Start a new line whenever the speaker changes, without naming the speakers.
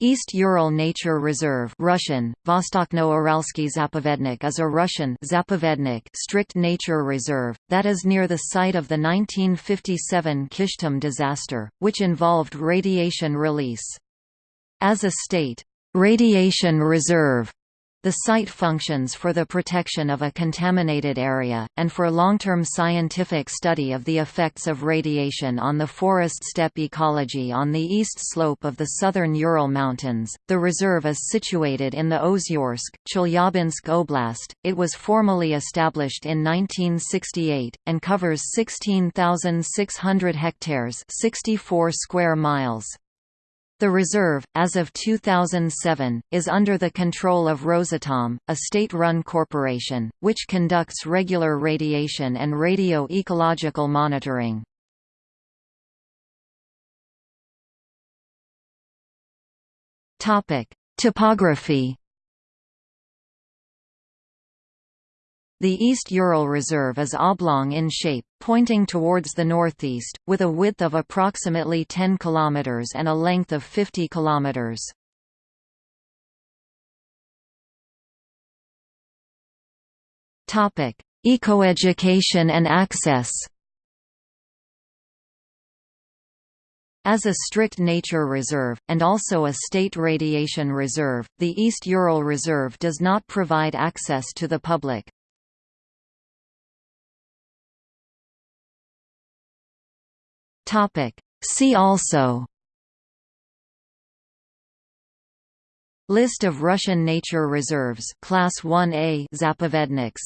East Ural Nature Reserve Russian, Vostochno-Uralsky Zapovednik is a Russian Zapovednik strict nature reserve, that is near the site of the 1957 Kyshtym disaster, which involved radiation release. As a state, radiation reserve the site functions for the protection of a contaminated area, and for long-term scientific study of the effects of radiation on the forest steppe ecology on the east slope of the southern Ural Mountains. The reserve is situated in the Ozyorsk, Chelyabinsk Oblast. It was formally established in 1968, and covers 16,600 hectares 64 square miles. The reserve, as of 2007, is under the control of Rosatom, a state-run corporation, which conducts regular radiation and radio-ecological monitoring. Topography The East Ural Reserve is oblong in shape, pointing towards the northeast, with a width of approximately 10 km and a length of 50 km. Ecoeducation and access As a strict nature reserve, and also a state radiation reserve, the East Ural Reserve does not provide access to the public. Topic. See also List of Russian nature reserves Class 1A Zapovedniks